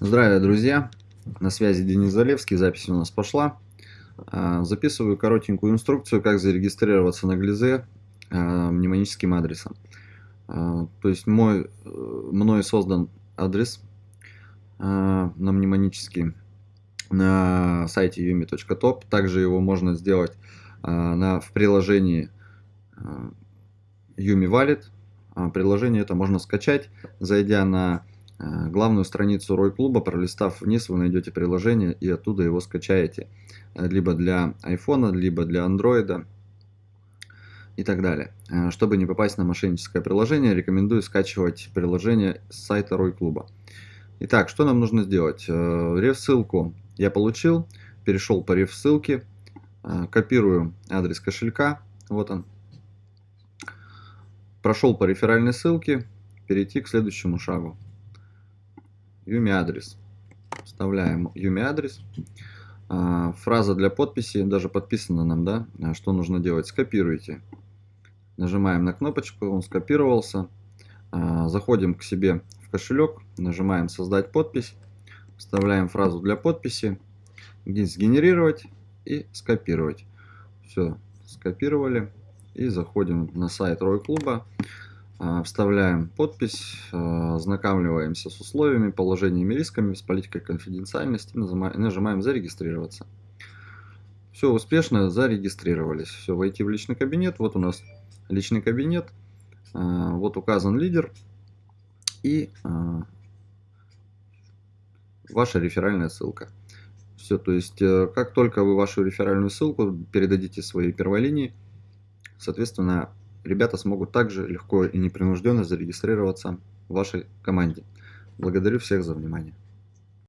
Здравия, друзья! На связи Денис Залевский, запись у нас пошла. А, записываю коротенькую инструкцию, как зарегистрироваться на Глизе а, мнемоническим адресом. А, то есть мой, э, мной создан адрес на мнемонический на сайте yumi.top. Также его можно сделать на, в приложении Yumi Wallet. Приложение это можно скачать, зайдя на главную страницу Рой клуба, пролистав вниз, вы найдете приложение и оттуда его скачаете. Э, либо для iPhone, либо для Android и так далее. Э, чтобы не попасть на мошенническое приложение, рекомендую скачивать приложение с сайта Рой клуба. Итак, что нам нужно сделать? Реф-ссылку я получил, перешел по реф-ссылке, копирую адрес кошелька, вот он. Прошел по реферальной ссылке, перейти к следующему шагу. Юми адрес. Вставляем Юми адрес. А, фраза для подписи, даже подписана нам, да, а, что нужно делать, скопируйте. Нажимаем на кнопочку, он скопировался. А, заходим к себе в кошелек, нажимаем создать подпись, вставляем фразу для подписи, здесь сгенерировать и скопировать. Все, скопировали и заходим на сайт Рой Клуба. А, вставляем подпись, а, ознакомливаемся с условиями, положениями, рисками, с политикой конфиденциальности, нажимаем «Зарегистрироваться». Все успешно зарегистрировались. Все, войти в личный кабинет. Вот у нас личный кабинет. А, вот указан лидер и ваша реферальная ссылка. Все, то есть, э, как только вы вашу реферальную ссылку передадите своей первой линии, соответственно, ребята смогут также легко и непринужденно зарегистрироваться в вашей команде. Благодарю всех за внимание.